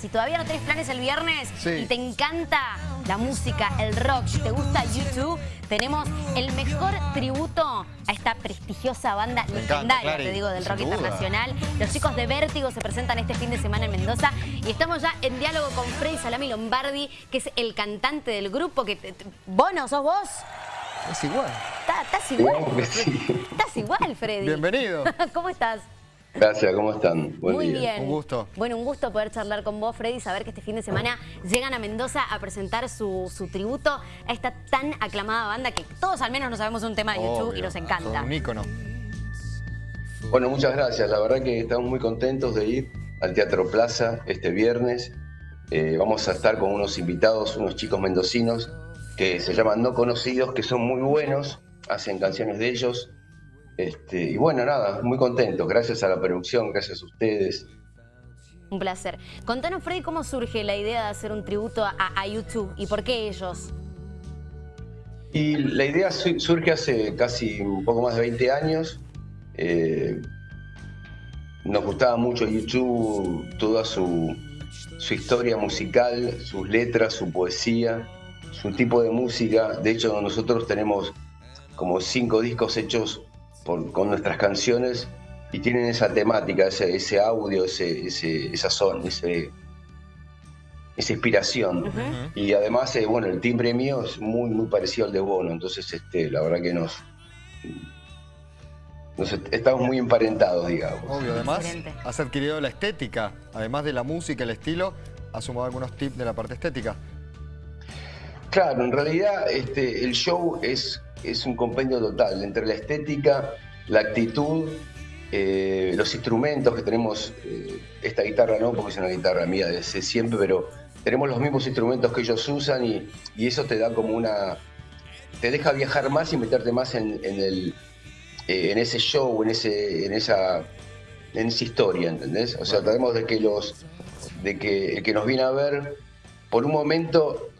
Si todavía no tenés planes el viernes y te encanta la música, el rock, si te gusta YouTube, tenemos el mejor tributo a esta prestigiosa banda legendaria, te digo, del rock internacional. Los chicos de Vértigo se presentan este fin de semana en Mendoza y estamos ya en diálogo con Freddy Salami Lombardi, que es el cantante del grupo. que ¿Bono, sos vos? Es igual. Estás igual. Estás igual, Freddy. Bienvenido. ¿Cómo estás? Gracias, ¿cómo están? Muy bien. Un gusto. Bueno, un gusto poder charlar con vos, Freddy, saber que este fin de semana llegan a Mendoza a presentar su, tributo a esta tan aclamada banda que todos al menos nos sabemos un tema de YouTube y nos encanta. un ícono. Bueno, muchas gracias. La verdad que estamos muy contentos de ir al Teatro Plaza este viernes. Eh, vamos a estar con unos invitados, unos chicos mendocinos que se llaman No Conocidos, que son muy buenos, hacen canciones de ellos este, y bueno, nada, muy contento. Gracias a la producción, gracias a ustedes. Un placer. Contanos, Freddy, cómo surge la idea de hacer un tributo a, YouTube y por qué ellos. Y la idea surge hace casi un poco más de 20 años. Eh, nos gustaba mucho YouTube, toda su, su historia musical, sus letras, su poesía, su tipo de música. De hecho, nosotros tenemos como cinco discos hechos con nuestras canciones y tienen esa temática, ese, audio, ese, esa son, ese, esa inspiración. Y además, eh, bueno, el timbre mío es muy, muy parecido al de Bono, entonces este, la verdad que nos, estamos muy emparentados, digamos. Obvio, además has adquirido la estética, además de la música, el estilo, has sumado algunos tips de la parte estética. Claro, en realidad este, el show es es un compendio total entre la estética, la actitud, eh, los instrumentos que tenemos, eh, esta guitarra no, porque es una guitarra mía desde siempre, pero tenemos los mismos instrumentos que ellos usan y, eso te da como una... te deja viajar más y meterte más en, el, eh, en ese show, en, ese, en, esa, en esa historia, ¿entendés? O sea, tratamos de que los de que el que nos viene a ver, por un momento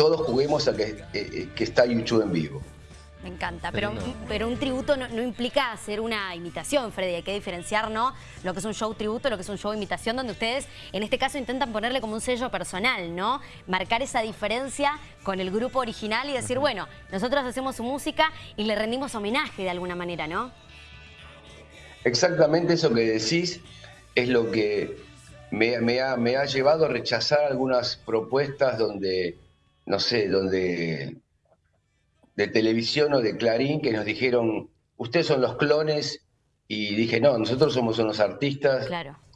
todos juguemos a que, eh, que está YouTube en vivo. Me encanta, pero, pero un tributo no, implica hacer una imitación, Freddy. Hay que diferenciar ¿no? lo que es un show tributo, lo que es un show imitación, donde ustedes, en este caso, intentan ponerle como un sello personal, ¿no? Marcar esa diferencia con el grupo original y decir, bueno, nosotros hacemos su música y le rendimos homenaje de alguna manera, ¿no? Exactamente eso que decís es lo que me, me, ha, me ha llevado a rechazar algunas propuestas donde no sé, donde de televisión o de Clarín que nos dijeron, ustedes son los clones, y dije, no, nosotros somos unos artistas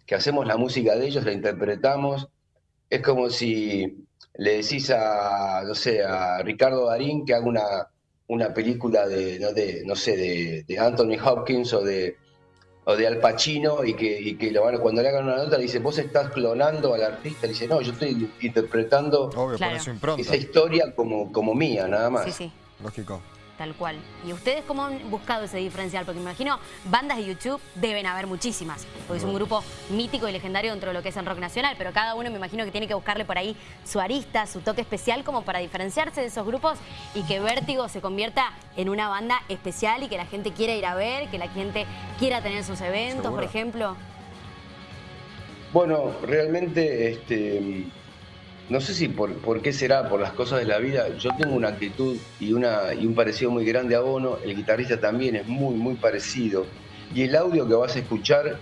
que hacemos la música de ellos, la interpretamos. Es como si le decís a, no sé, a Ricardo Darín que haga una, una película de, no, de, no sé, de, de Anthony Hopkins o de o de Al Pacino y que, que lo van, cuando le hagan una nota le dice, vos estás clonando al artista, le dice, no, yo estoy interpretando esa historia como, como mía, nada más. Sí, sí. Lógico. Tal cual. ¿Y ustedes cómo han buscado ese diferencial? Porque me imagino, bandas de YouTube deben haber muchísimas, porque es un grupo mítico y legendario dentro de lo que es el rock nacional, pero cada uno me imagino que tiene que buscarle por ahí su arista, su toque especial como para diferenciarse de esos grupos y que Vértigo se convierta en una banda especial y que la gente quiera ir a ver, que la gente quiera tener sus eventos, por ejemplo. Bueno, realmente este, no sé si por, por, qué será, por las cosas de la vida, yo tengo una actitud y, una, y un parecido muy grande a Bono, el guitarrista también es muy, muy parecido. Y el audio que vas a escuchar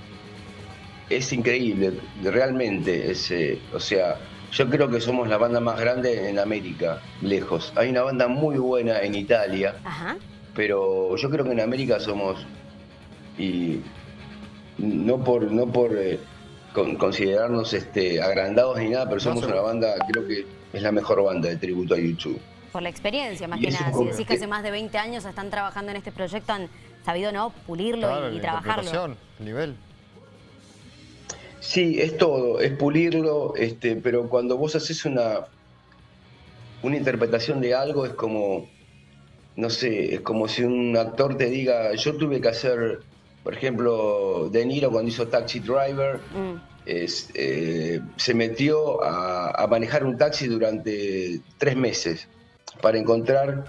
es increíble, realmente. Es, eh, o sea, yo creo que somos la banda más grande en América, lejos. Hay una banda muy buena en Italia, pero yo creo que en América somos, y no por, no por eh, considerarnos este, agrandados ni nada, pero somos una banda, creo que es la mejor banda de tributo a YouTube. Por la experiencia, más que nada. Si decís que hace más de 20 años están trabajando en este proyecto, han sabido no pulirlo y, trabajarlo. El nivel. Sí, es todo, es pulirlo, este, pero cuando vos haces una, una interpretación de algo es como, no sé, es como si un actor te diga, yo tuve que hacer por ejemplo, De Niro cuando hizo Taxi Driver, mm. eh, se metió a, manejar un taxi durante tres meses para encontrar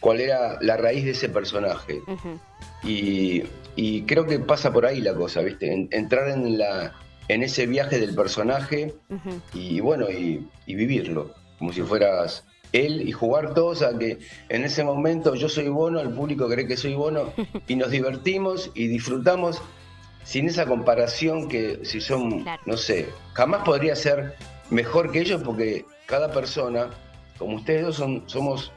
cuál era la raíz de ese personaje. y, creo que pasa por ahí la cosa, ¿viste? entrar en la, en ese viaje del personaje y bueno, y, y vivirlo, como si fueras él y jugar todos a que en ese momento yo soy Bono, el público cree que soy Bono y nos divertimos y disfrutamos sin esa comparación que si son, Claro. no sé, jamás podría ser mejor que ellos porque cada persona, como ustedes dos, son, somos,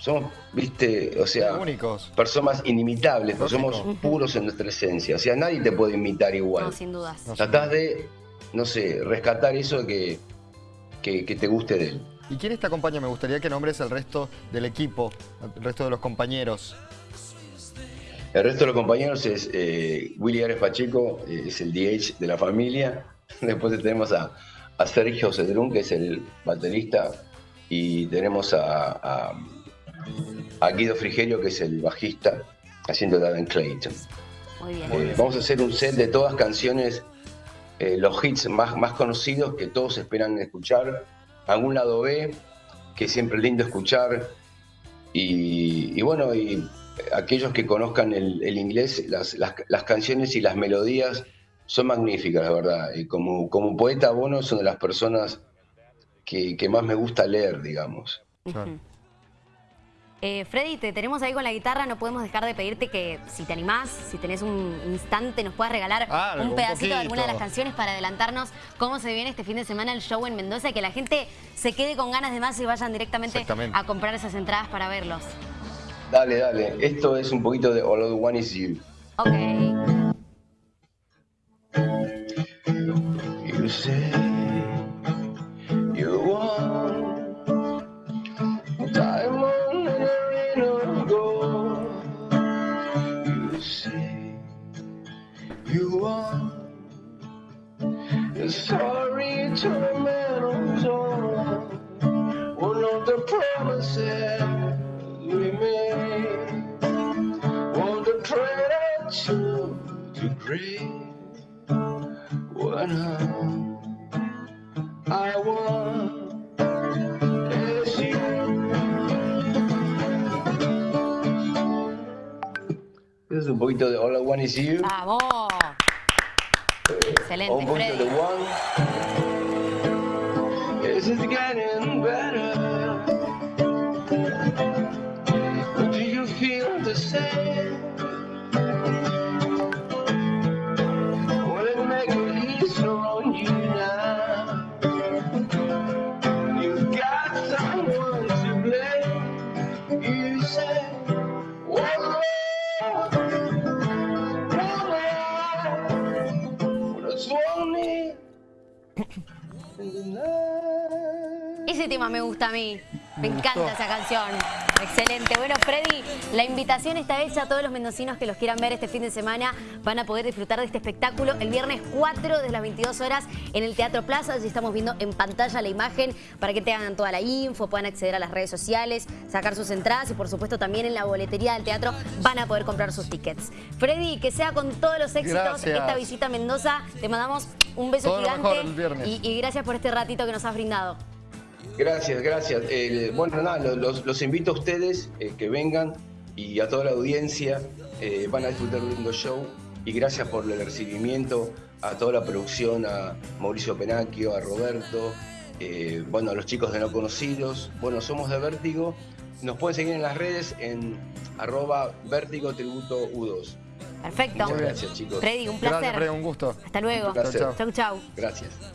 somos, viste, o sea, Únicos. personas inimitables, porque somos puros en nuestra esencia. O sea, nadie te puede imitar igual. No, sin dudas. No. Tratás de, no sé, rescatar eso que, que, que te guste de él. ¿Y quién te acompaña? Me gustaría que nombres el resto del equipo, el resto de los compañeros. El resto de los compañeros es eh, Willy Ares Pacheco, eh, es el DH de la familia. Después tenemos a, a Sergio Cedrún, que es el baterista. Y tenemos a, a, a Guido Frigerio, que es el bajista, haciendo Darren Clayton. Muy bien. Eh, vamos a hacer un set de todas canciones, eh, los hits más, más conocidos que todos esperan escuchar. Algún lado B, que siempre es lindo escuchar. Y, bueno, y aquellos que conozcan el, inglés, las, las- canciones y las melodías son magníficas, la verdad. Y como, como poeta, Bono una de las personas que, más me gusta leer, digamos. Eh, Freddy, te tenemos ahí con la guitarra, no podemos dejar de pedirte que si te animás, si tenés un instante, nos puedas regalar Ah, un un pedacito de alguna de las canciones para adelantarnos cómo se viene este fin de semana el show en Mendoza y que la gente se quede con ganas de más y vayan directamente a comprar esas entradas para verlos. Dale, dale. Esto es un poquito de All I Want Is You. Ok. Este es un poquito de All I Want Is You. ¡Vamos! o Excelente, un poquito de Freddy. One. tema me gusta a mí. Me Me encanta esa canción. Excelente. Bueno, Freddy, la invitación está hecha a todos los mendocinos que los quieran ver este fin de semana. Van a poder disfrutar de este espectáculo el viernes 4 desde las 22 horas en el Teatro Plaza. Allí estamos viendo en pantalla la imagen para que tengan toda la info, puedan acceder a las redes sociales, sacar sus entradas y por supuesto también en la boletería del teatro van a poder comprar sus tickets. Freddy, que sea con todos los éxitos Gracias. esta visita a Mendoza. Te mandamos un beso Todo gigante mejor el viernes. y- y gracias por este ratito que nos has brindado. Gracias, gracias. Eh, bueno, nada, lo- los, los invito a ustedes eh, que vengan y a toda la audiencia. eh, van a disfrutar de un lindo show y gracias por el recibimiento a toda la producción, a Mauricio Penacchio, a Roberto, eh, bueno, a los chicos de No Conocidos. Bueno, somos de Vértigo. Nos pueden seguir en las redes en arroba Vértigo Tributo U2. Perfecto. Muchas gracias, chicos. Freddy, un placer. Gracias, Fred, un gusto. Hasta luego. Chau, chau. Gracias.